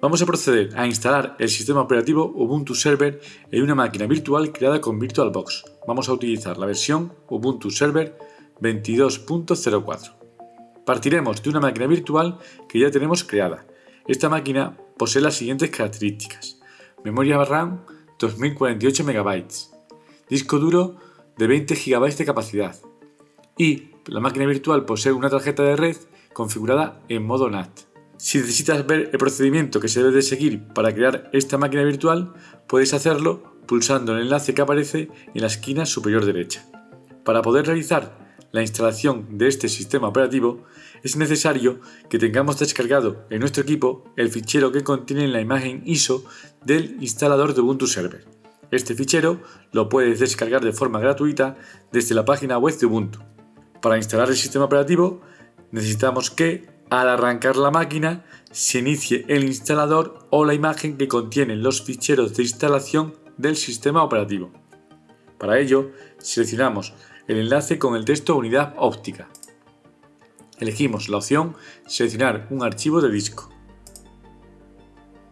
Vamos a proceder a instalar el sistema operativo Ubuntu Server en una máquina virtual creada con VirtualBox. Vamos a utilizar la versión Ubuntu Server 22.04. Partiremos de una máquina virtual que ya tenemos creada. Esta máquina posee las siguientes características. Memoria RAM 2048 MB, disco duro de 20 GB de capacidad y la máquina virtual posee una tarjeta de red configurada en modo NAT. Si necesitas ver el procedimiento que se debe de seguir para crear esta máquina virtual, puedes hacerlo pulsando el enlace que aparece en la esquina superior derecha. Para poder realizar la instalación de este sistema operativo, es necesario que tengamos descargado en nuestro equipo el fichero que contiene la imagen ISO del instalador de Ubuntu Server. Este fichero lo puedes descargar de forma gratuita desde la página web de Ubuntu. Para instalar el sistema operativo necesitamos que al arrancar la máquina, se inicie el instalador o la imagen que contienen los ficheros de instalación del sistema operativo. Para ello, seleccionamos el enlace con el texto Unidad óptica. Elegimos la opción Seleccionar un archivo de disco.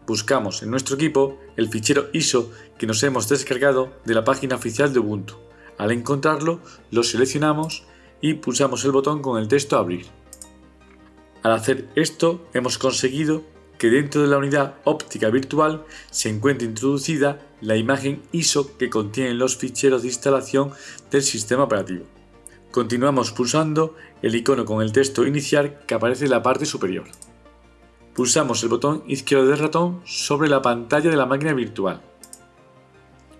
Buscamos en nuestro equipo el fichero ISO que nos hemos descargado de la página oficial de Ubuntu. Al encontrarlo, lo seleccionamos y pulsamos el botón con el texto Abrir. Al hacer esto, hemos conseguido que dentro de la unidad óptica virtual se encuentre introducida la imagen ISO que contiene los ficheros de instalación del sistema operativo. Continuamos pulsando el icono con el texto inicial que aparece en la parte superior. Pulsamos el botón izquierdo del ratón sobre la pantalla de la máquina virtual.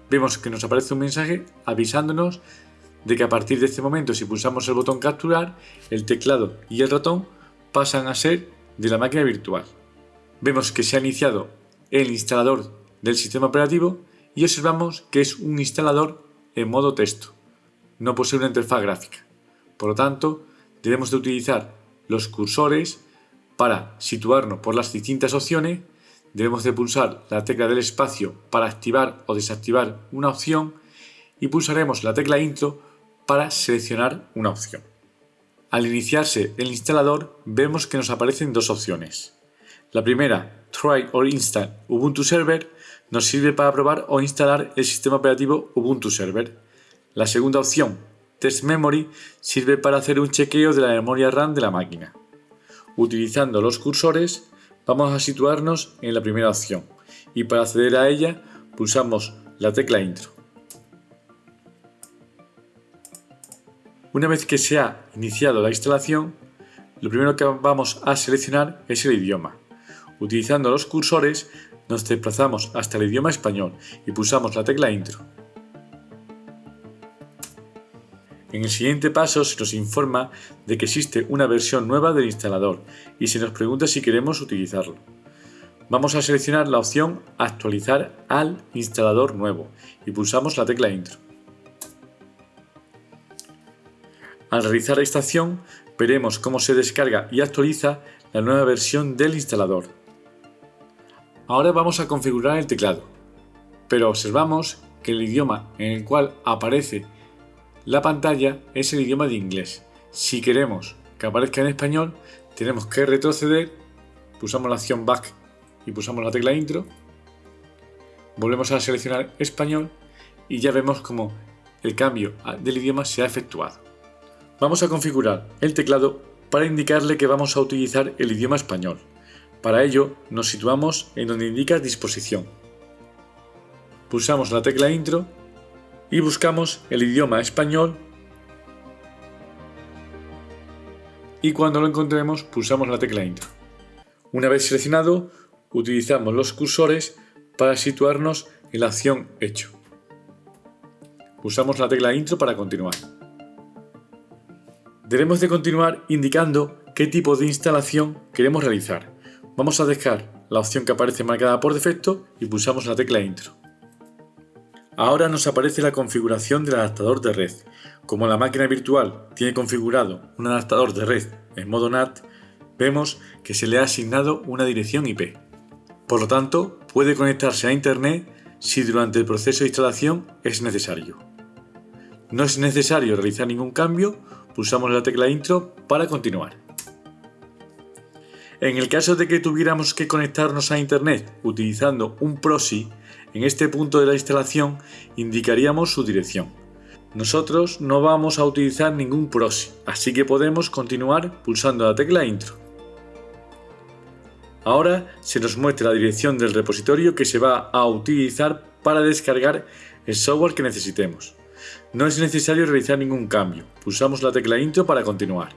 Vemos que nos aparece un mensaje avisándonos de que a partir de este momento si pulsamos el botón capturar, el teclado y el ratón pasan a ser de la máquina virtual. Vemos que se ha iniciado el instalador del sistema operativo y observamos que es un instalador en modo texto. No posee una interfaz gráfica. Por lo tanto, debemos de utilizar los cursores para situarnos por las distintas opciones. Debemos de pulsar la tecla del espacio para activar o desactivar una opción y pulsaremos la tecla intro para seleccionar una opción. Al iniciarse el instalador vemos que nos aparecen dos opciones. La primera, Try or Install Ubuntu Server, nos sirve para probar o instalar el sistema operativo Ubuntu Server. La segunda opción, Test Memory, sirve para hacer un chequeo de la memoria RAM de la máquina. Utilizando los cursores, vamos a situarnos en la primera opción y para acceder a ella pulsamos la tecla Intro. Una vez que se ha iniciado la instalación, lo primero que vamos a seleccionar es el idioma. Utilizando los cursores nos desplazamos hasta el idioma español y pulsamos la tecla Intro. En el siguiente paso se nos informa de que existe una versión nueva del instalador y se nos pregunta si queremos utilizarlo. Vamos a seleccionar la opción Actualizar al instalador nuevo y pulsamos la tecla Intro. Al realizar esta acción, veremos cómo se descarga y actualiza la nueva versión del instalador. Ahora vamos a configurar el teclado, pero observamos que el idioma en el cual aparece la pantalla es el idioma de inglés. Si queremos que aparezca en español, tenemos que retroceder, pulsamos la opción Back y pulsamos la tecla Intro, volvemos a seleccionar español y ya vemos cómo el cambio del idioma se ha efectuado. Vamos a configurar el teclado para indicarle que vamos a utilizar el idioma español. Para ello nos situamos en donde indica disposición. Pulsamos la tecla intro y buscamos el idioma español y cuando lo encontremos pulsamos la tecla intro. Una vez seleccionado utilizamos los cursores para situarnos en la acción hecho. Pulsamos la tecla intro para continuar. Debemos de continuar indicando qué tipo de instalación queremos realizar. Vamos a dejar la opción que aparece marcada por defecto y pulsamos la tecla Intro. Ahora nos aparece la configuración del adaptador de red. Como la máquina virtual tiene configurado un adaptador de red en modo NAT, vemos que se le ha asignado una dirección IP. Por lo tanto, puede conectarse a Internet si durante el proceso de instalación es necesario. No es necesario realizar ningún cambio pulsamos la tecla intro para continuar. En el caso de que tuviéramos que conectarnos a Internet utilizando un proxy, en este punto de la instalación indicaríamos su dirección. Nosotros no vamos a utilizar ningún proxy, así que podemos continuar pulsando la tecla Intro. Ahora se nos muestra la dirección del repositorio que se va a utilizar para descargar el software que necesitemos. No es necesario realizar ningún cambio, pulsamos la tecla Intro para continuar.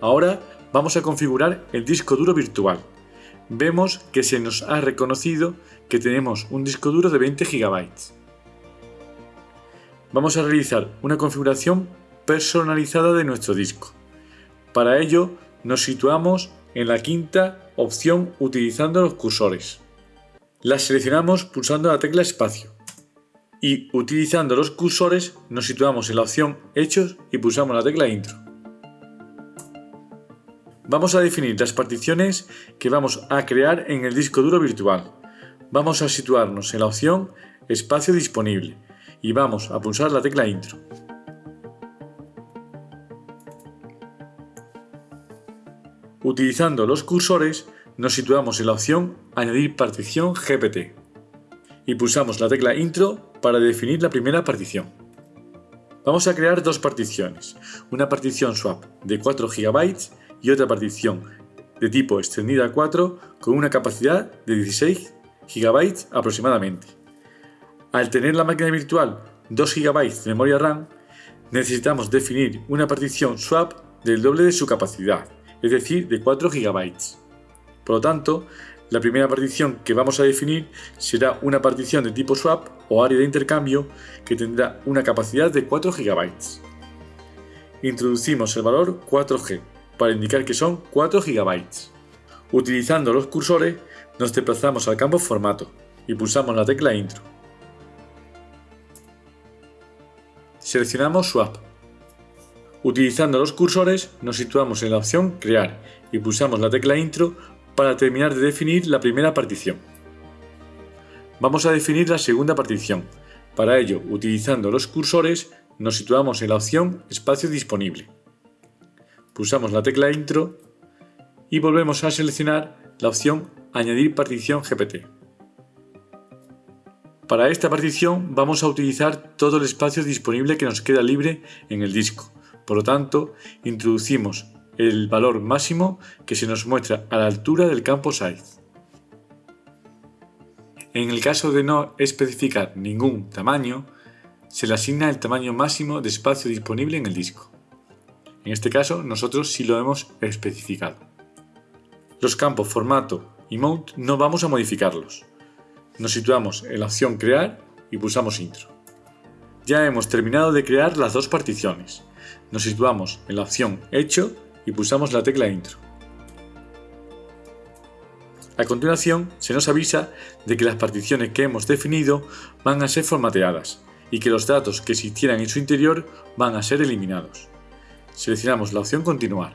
Ahora vamos a configurar el disco duro virtual. Vemos que se nos ha reconocido que tenemos un disco duro de 20 GB. Vamos a realizar una configuración personalizada de nuestro disco. Para ello nos situamos en la quinta opción utilizando los cursores. La seleccionamos pulsando la tecla espacio y utilizando los cursores nos situamos en la opción Hechos y pulsamos la tecla Intro. Vamos a definir las particiones que vamos a crear en el disco duro virtual. Vamos a situarnos en la opción Espacio disponible y vamos a pulsar la tecla Intro. Utilizando los cursores nos situamos en la opción Añadir partición GPT y pulsamos la tecla Intro para definir la primera partición. Vamos a crear dos particiones, una partición swap de 4 GB y otra partición de tipo extendida 4 con una capacidad de 16 GB aproximadamente. Al tener la máquina virtual 2 GB de memoria RAM, necesitamos definir una partición swap del doble de su capacidad, es decir, de 4 GB. Por lo tanto, la primera partición que vamos a definir será una partición de tipo swap o área de intercambio que tendrá una capacidad de 4 GB. Introducimos el valor 4G para indicar que son 4 GB. Utilizando los cursores nos desplazamos al campo formato y pulsamos la tecla intro. Seleccionamos Swap. Utilizando los cursores nos situamos en la opción Crear y pulsamos la tecla Intro para terminar de definir la primera partición. Vamos a definir la segunda partición. Para ello, utilizando los cursores, nos situamos en la opción Espacio disponible pulsamos la tecla Intro y volvemos a seleccionar la opción Añadir partición GPT. Para esta partición vamos a utilizar todo el espacio disponible que nos queda libre en el disco. Por lo tanto, introducimos el valor máximo que se nos muestra a la altura del campo Size. En el caso de no especificar ningún tamaño, se le asigna el tamaño máximo de espacio disponible en el disco. En este caso, nosotros sí lo hemos especificado. Los campos formato y mount no vamos a modificarlos. Nos situamos en la opción crear y pulsamos intro. Ya hemos terminado de crear las dos particiones. Nos situamos en la opción hecho y pulsamos la tecla intro. A continuación se nos avisa de que las particiones que hemos definido van a ser formateadas y que los datos que existieran en su interior van a ser eliminados seleccionamos la opción Continuar.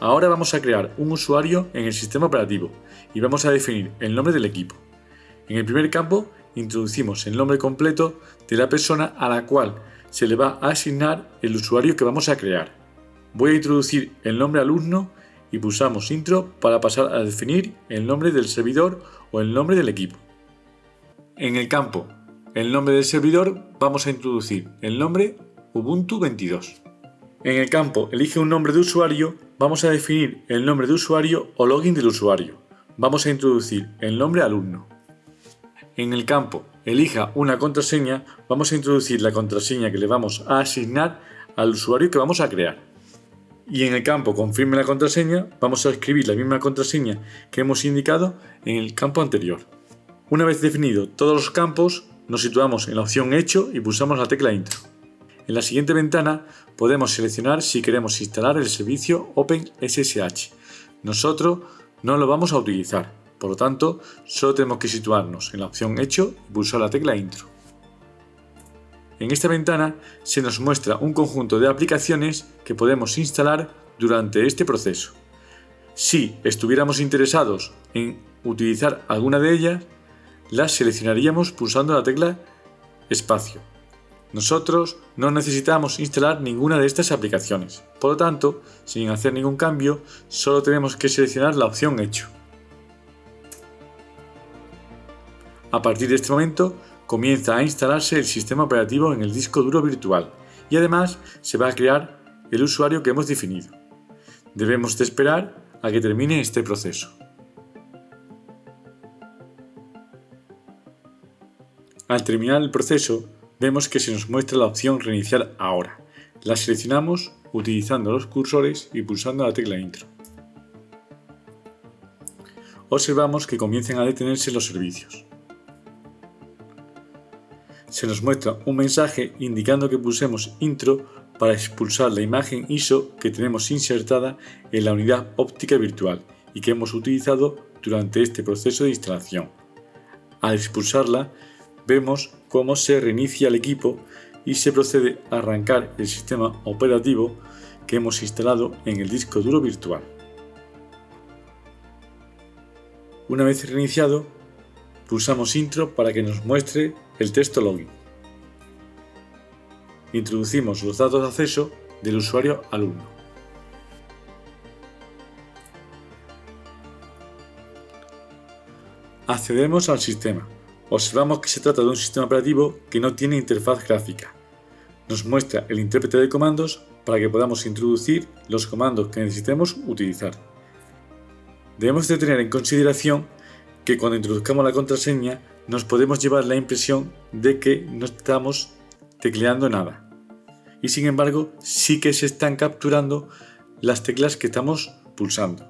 Ahora vamos a crear un usuario en el sistema operativo y vamos a definir el nombre del equipo. En el primer campo introducimos el nombre completo de la persona a la cual se le va a asignar el usuario que vamos a crear. Voy a introducir el nombre alumno y pulsamos Intro para pasar a definir el nombre del servidor o el nombre del equipo. En el campo El nombre del servidor vamos a introducir el nombre Ubuntu 22. En el campo Elige un nombre de usuario, vamos a definir el nombre de usuario o login del usuario. Vamos a introducir el nombre alumno. En el campo Elija una contraseña, vamos a introducir la contraseña que le vamos a asignar al usuario que vamos a crear. Y en el campo Confirme la contraseña, vamos a escribir la misma contraseña que hemos indicado en el campo anterior. Una vez definido todos los campos, nos situamos en la opción Hecho y pulsamos la tecla Intro. En la siguiente ventana podemos seleccionar si queremos instalar el servicio OpenSSH. Nosotros no lo vamos a utilizar, por lo tanto solo tenemos que situarnos en la opción Hecho y pulsar la tecla Intro. En esta ventana se nos muestra un conjunto de aplicaciones que podemos instalar durante este proceso. Si estuviéramos interesados en utilizar alguna de ellas, las seleccionaríamos pulsando la tecla Espacio Nosotros no necesitamos instalar ninguna de estas aplicaciones, por lo tanto, sin hacer ningún cambio, solo tenemos que seleccionar la opción Hecho. A partir de este momento, comienza a instalarse el sistema operativo en el disco duro virtual y además se va a crear el usuario que hemos definido. Debemos de esperar a que termine este proceso. Al terminar el proceso, vemos que se nos muestra la opción Reiniciar ahora. La seleccionamos utilizando los cursores y pulsando la tecla Intro. Observamos que comienzan a detenerse los servicios. Se nos muestra un mensaje indicando que pulsemos Intro para expulsar la imagen ISO que tenemos insertada en la unidad óptica virtual y que hemos utilizado durante este proceso de instalación. Al expulsarla, vemos cómo se reinicia el equipo y se procede a arrancar el sistema operativo que hemos instalado en el disco duro virtual. Una vez reiniciado, pulsamos Intro para que nos muestre el texto login. Introducimos los datos de acceso del usuario alumno. Accedemos al sistema observamos que se trata de un sistema operativo que no tiene interfaz gráfica. Nos muestra el intérprete de comandos para que podamos introducir los comandos que necesitemos utilizar. Debemos de tener en consideración que cuando introduzcamos la contraseña nos podemos llevar la impresión de que no estamos tecleando nada. Y sin embargo, sí que se están capturando las teclas que estamos pulsando.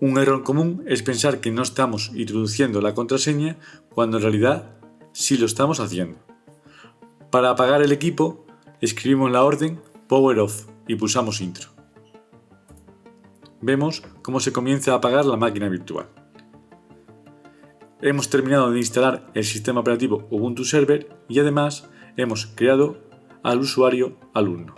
Un error común es pensar que no estamos introduciendo la contraseña cuando en realidad sí lo estamos haciendo. Para apagar el equipo, escribimos la orden Power Off y pulsamos Intro. Vemos cómo se comienza a apagar la máquina virtual. Hemos terminado de instalar el sistema operativo Ubuntu Server y además hemos creado al usuario alumno.